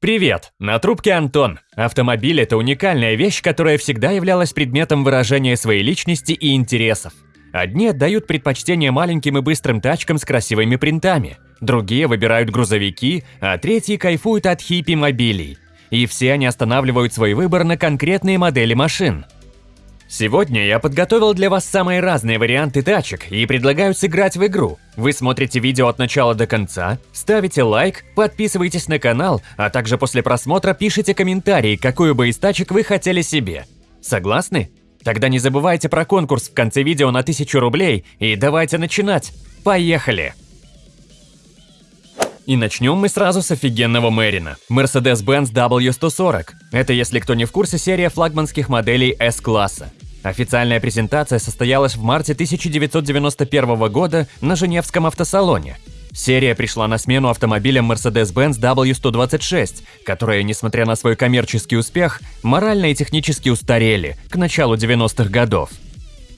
Привет! На трубке Антон. Автомобиль – это уникальная вещь, которая всегда являлась предметом выражения своей личности и интересов. Одни отдают предпочтение маленьким и быстрым тачкам с красивыми принтами, другие выбирают грузовики, а третьи кайфуют от хиппи-мобилей. И все они останавливают свой выбор на конкретные модели машин – Сегодня я подготовил для вас самые разные варианты тачек и предлагаю сыграть в игру. Вы смотрите видео от начала до конца, ставите лайк, подписывайтесь на канал, а также после просмотра пишите комментарии, какую бы из тачек вы хотели себе. Согласны? Тогда не забывайте про конкурс в конце видео на 1000 рублей и давайте начинать. Поехали! И начнем мы сразу с офигенного Мэрина – Mercedes-Benz W140. Это, если кто не в курсе, серия флагманских моделей S-класса. Официальная презентация состоялась в марте 1991 года на Женевском автосалоне. Серия пришла на смену автомобилям Mercedes-Benz W126, которые, несмотря на свой коммерческий успех, морально и технически устарели к началу 90-х годов.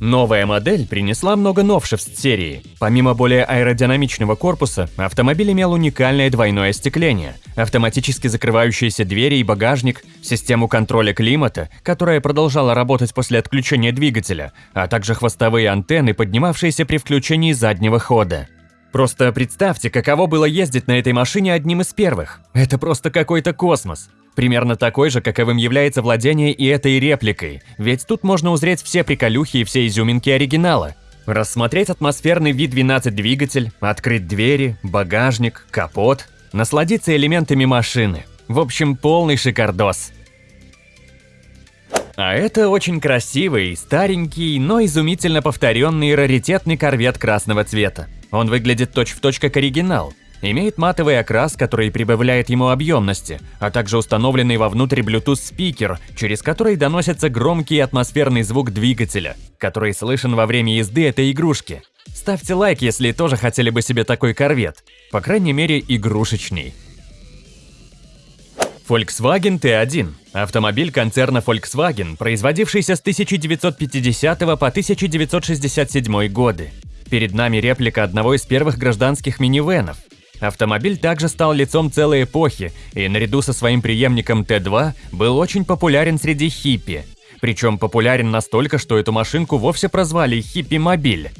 Новая модель принесла много новшеств серии. Помимо более аэродинамичного корпуса, автомобиль имел уникальное двойное остекление, автоматически закрывающиеся двери и багажник, систему контроля климата, которая продолжала работать после отключения двигателя, а также хвостовые антенны, поднимавшиеся при включении заднего хода. Просто представьте, каково было ездить на этой машине одним из первых. Это просто какой-то космос. Примерно такой же, каковым является владение и этой репликой, ведь тут можно узреть все приколюхи и все изюминки оригинала. Рассмотреть атмосферный V12 двигатель, открыть двери, багажник, капот, насладиться элементами машины. В общем, полный шикардос. А это очень красивый, старенький, но изумительно повторенный раритетный корвет красного цвета. Он выглядит точь-в-точь точь как оригинал, Имеет матовый окрас, который прибавляет ему объемности, а также установленный вовнутрь Bluetooth спикер, через который доносится громкий атмосферный звук двигателя, который слышен во время езды этой игрушки. Ставьте лайк, если тоже хотели бы себе такой корвет, по крайней мере игрушечный. Volkswagen T1 – автомобиль концерна Volkswagen, производившийся с 1950 по 1967 годы. Перед нами реплика одного из первых гражданских минивенов, Автомобиль также стал лицом целой эпохи и наряду со своим преемником Т2 был очень популярен среди хиппи. Причем популярен настолько, что эту машинку вовсе прозвали «хиппи-мобиль».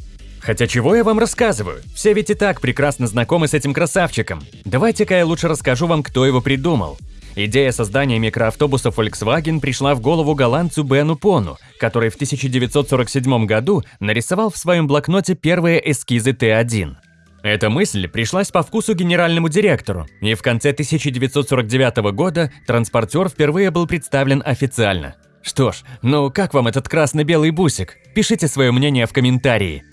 Хотя чего я вам рассказываю? Все ведь и так прекрасно знакомы с этим красавчиком. Давайте-ка я лучше расскажу вам, кто его придумал. Идея создания микроавтобуса Volkswagen пришла в голову голландцу Бену Пону, который в 1947 году нарисовал в своем блокноте первые эскизы Т1. Эта мысль пришлась по вкусу генеральному директору, и в конце 1949 года транспортер впервые был представлен официально. Что ж, ну как вам этот красно-белый бусик? Пишите свое мнение в комментарии.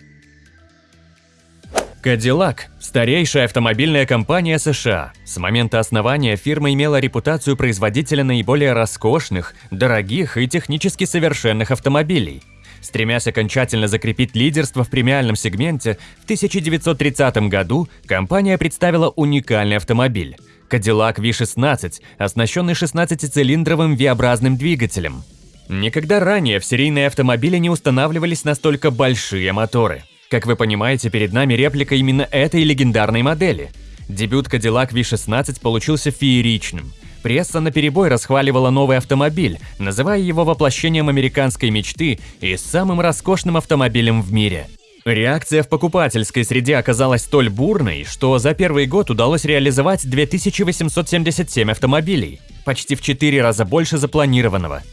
Cadillac – старейшая автомобильная компания США. С момента основания фирма имела репутацию производителя наиболее роскошных, дорогих и технически совершенных автомобилей. Стремясь окончательно закрепить лидерство в премиальном сегменте, в 1930 году компания представила уникальный автомобиль – Cadillac V16, оснащенный 16-цилиндровым V-образным двигателем. Никогда ранее в серийные автомобили не устанавливались настолько большие моторы. Как вы понимаете, перед нами реплика именно этой легендарной модели. Дебют Cadillac V16 получился фееричным – Пресса наперебой расхваливала новый автомобиль, называя его воплощением американской мечты и самым роскошным автомобилем в мире. Реакция в покупательской среде оказалась столь бурной, что за первый год удалось реализовать 2877 автомобилей, почти в 4 раза больше запланированного.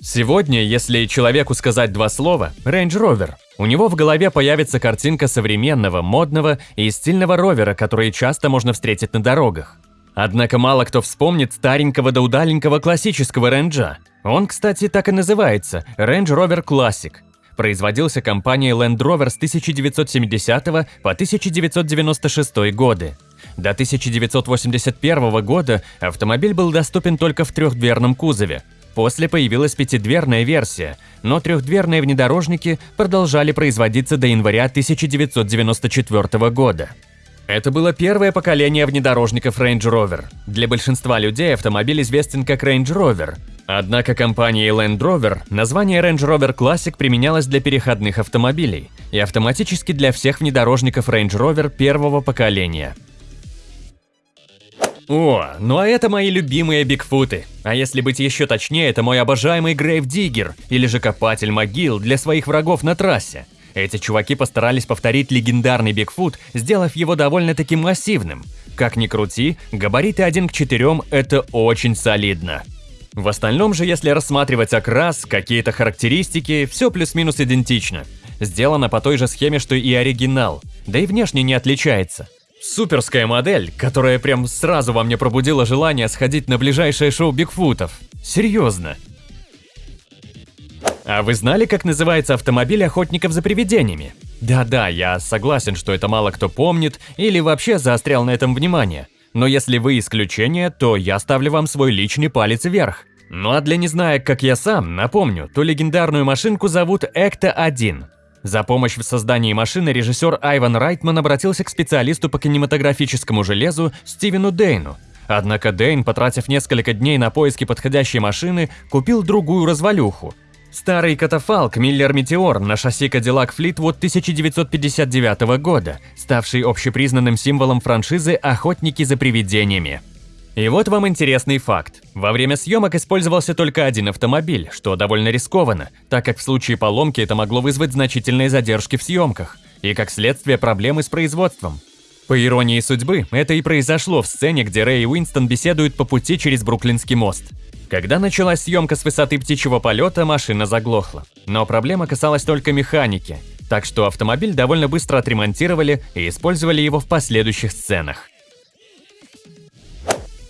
Сегодня, если человеку сказать два слова «Range Rover», у него в голове появится картинка современного, модного и стильного ровера, который часто можно встретить на дорогах. Однако мало кто вспомнит старенького да удаленького классического ренджа. Он, кстати, так и называется – Range Rover Classic. Производился компанией Land Rover с 1970 по 1996 годы. До 1981 года автомобиль был доступен только в трехдверном кузове. После появилась пятидверная версия, но трехдверные внедорожники продолжали производиться до января 1994 года. Это было первое поколение внедорожников Range Rover. Для большинства людей автомобиль известен как Range Rover. Однако компанией Land Rover название Range Rover Classic применялось для переходных автомобилей и автоматически для всех внедорожников Range Rover первого поколения. О, ну а это мои любимые бигфуты. А если быть еще точнее, это мой обожаемый Грейвдиггер, или же копатель могил для своих врагов на трассе. Эти чуваки постарались повторить легендарный Бигфут, сделав его довольно-таки массивным. Как ни крути, габариты 1 к 4 – это очень солидно. В остальном же, если рассматривать окрас, какие-то характеристики, все плюс-минус идентично. Сделано по той же схеме, что и оригинал, да и внешне не отличается. Суперская модель, которая прям сразу во мне пробудила желание сходить на ближайшее шоу Бигфутов. Серьезно. А вы знали, как называется автомобиль охотников за привидениями? Да-да, я согласен, что это мало кто помнит или вообще заострял на этом внимание. Но если вы исключение, то я ставлю вам свой личный палец вверх. Ну а для незнаек, как я сам, напомню, ту легендарную машинку зовут Экта-1. За помощь в создании машины режиссер Айван Райтман обратился к специалисту по кинематографическому железу Стивену Дейну. Однако Дейн, потратив несколько дней на поиски подходящей машины, купил другую развалюху. Старый катафалк Миллер Метеор на шасси Cadillac Fleetwood 1959 года, ставший общепризнанным символом франшизы «Охотники за привидениями». И вот вам интересный факт. Во время съемок использовался только один автомобиль, что довольно рискованно, так как в случае поломки это могло вызвать значительные задержки в съемках и, как следствие, проблемы с производством. По иронии судьбы, это и произошло в сцене, где Рэй и Уинстон беседуют по пути через Бруклинский мост. Когда началась съемка с высоты птичьего полета, машина заглохла. Но проблема касалась только механики, так что автомобиль довольно быстро отремонтировали и использовали его в последующих сценах.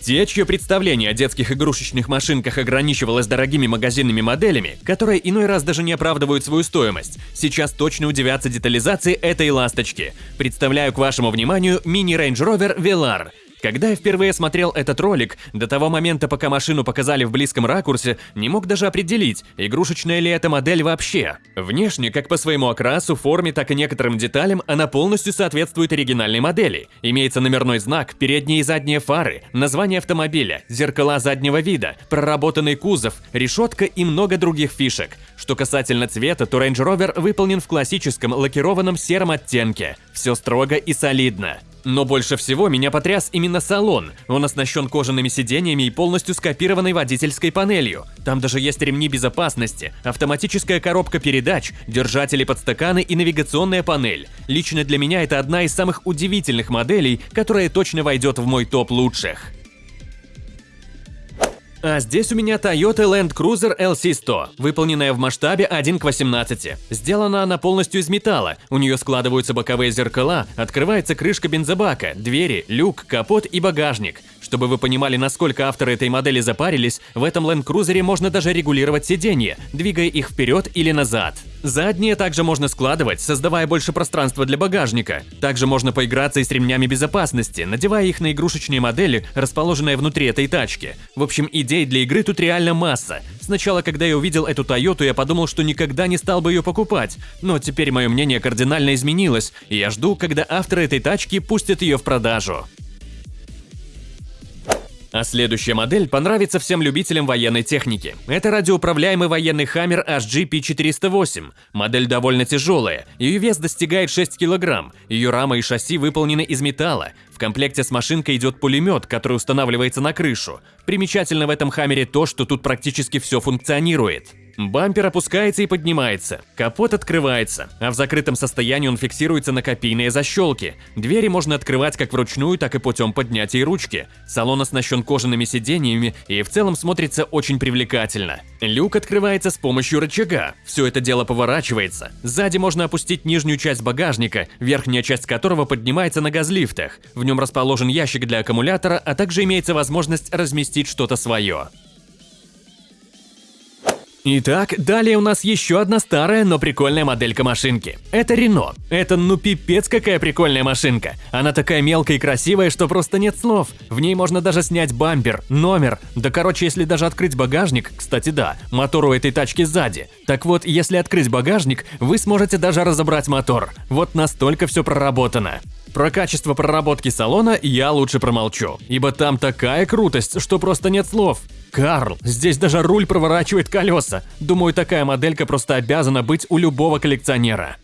Те, чье представление о детских игрушечных машинках ограничивалось дорогими магазинными моделями, которые иной раз даже не оправдывают свою стоимость, сейчас точно удивятся детализации этой ласточки. Представляю к вашему вниманию мини Range Rover Velar – когда я впервые смотрел этот ролик, до того момента, пока машину показали в близком ракурсе, не мог даже определить, игрушечная ли эта модель вообще. Внешне, как по своему окрасу, форме, так и некоторым деталям, она полностью соответствует оригинальной модели. Имеется номерной знак, передние и задние фары, название автомобиля, зеркала заднего вида, проработанный кузов, решетка и много других фишек. Что касательно цвета, то Range Rover выполнен в классическом лакированном сером оттенке. Все строго и солидно. Но больше всего меня потряс именно салон. Он оснащен кожаными сиденьями и полностью скопированной водительской панелью. Там даже есть ремни безопасности, автоматическая коробка передач, держатели подстаканы и навигационная панель. Лично для меня это одна из самых удивительных моделей, которая точно войдет в мой топ лучших. А здесь у меня Toyota Land Cruiser LC100, выполненная в масштабе 1 к 18. Сделана она полностью из металла, у нее складываются боковые зеркала, открывается крышка бензобака, двери, люк, капот и багажник. Чтобы вы понимали, насколько авторы этой модели запарились, в этом Land Cruiser можно даже регулировать сиденья, двигая их вперед или назад. Задние также можно складывать, создавая больше пространства для багажника. Также можно поиграться и с ремнями безопасности, надевая их на игрушечные модели, расположенные внутри этой тачки. В общем, идей для игры тут реально масса. Сначала, когда я увидел эту Toyota, я подумал, что никогда не стал бы ее покупать. Но теперь мое мнение кардинально изменилось, и я жду, когда авторы этой тачки пустят ее в продажу. А следующая модель понравится всем любителям военной техники. Это радиоуправляемый военный Хаммер HGP408. Модель довольно тяжелая, ее вес достигает 6 кг, ее рама и шасси выполнены из металла. В комплекте с машинкой идет пулемет, который устанавливается на крышу. Примечательно в этом Хаммере то, что тут практически все функционирует. Бампер опускается и поднимается, капот открывается, а в закрытом состоянии он фиксируется на копийные защелки. Двери можно открывать как вручную, так и путем поднятия ручки. Салон оснащен кожаными сиденьями и в целом смотрится очень привлекательно. Люк открывается с помощью рычага. Все это дело поворачивается. Сзади можно опустить нижнюю часть багажника, верхняя часть которого поднимается на газлифтах. В нем расположен ящик для аккумулятора, а также имеется возможность разместить что-то свое. Итак, далее у нас еще одна старая, но прикольная моделька машинки. Это Рено. Это ну пипец какая прикольная машинка. Она такая мелкая и красивая, что просто нет слов. В ней можно даже снять бампер, номер. Да короче, если даже открыть багажник, кстати да, мотор у этой тачки сзади. Так вот, если открыть багажник, вы сможете даже разобрать мотор. Вот настолько все проработано. Про качество проработки салона я лучше промолчу, ибо там такая крутость, что просто нет слов. Карл, здесь даже руль проворачивает колеса. Думаю, такая моделька просто обязана быть у любого коллекционера.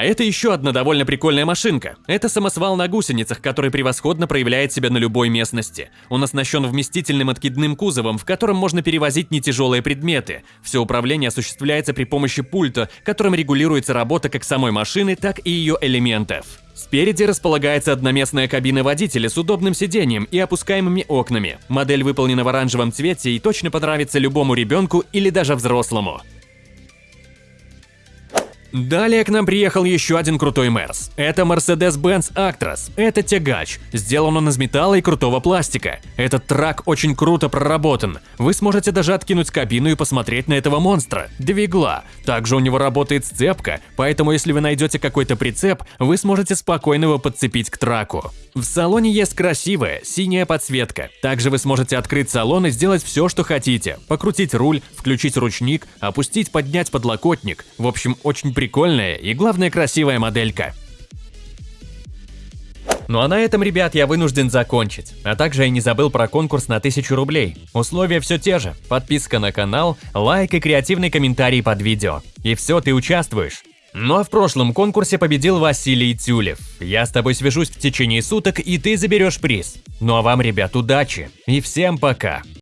А это еще одна довольно прикольная машинка. Это самосвал на гусеницах, который превосходно проявляет себя на любой местности. Он оснащен вместительным откидным кузовом, в котором можно перевозить нетяжелые предметы. Все управление осуществляется при помощи пульта, которым регулируется работа как самой машины, так и ее элементов. Спереди располагается одноместная кабина водителя с удобным сиденьем и опускаемыми окнами. Модель выполнена в оранжевом цвете и точно понравится любому ребенку или даже взрослому. Далее к нам приехал еще один крутой Мерс. Это Mercedes-Benz Actros. Это тягач. Сделан он из металла и крутого пластика. Этот трак очень круто проработан. Вы сможете даже откинуть кабину и посмотреть на этого монстра. Двигла. Также у него работает сцепка, поэтому если вы найдете какой-то прицеп, вы сможете спокойно его подцепить к траку. В салоне есть красивая синяя подсветка. Также вы сможете открыть салон и сделать все, что хотите. Покрутить руль, включить ручник, опустить, поднять подлокотник. В общем, очень прикольная и, главное, красивая моделька. Ну а на этом, ребят, я вынужден закончить. А также я не забыл про конкурс на 1000 рублей. Условия все те же. Подписка на канал, лайк и креативный комментарий под видео. И все, ты участвуешь. Ну а в прошлом конкурсе победил Василий Тюлев. Я с тобой свяжусь в течение суток, и ты заберешь приз. Ну а вам, ребят, удачи и всем пока!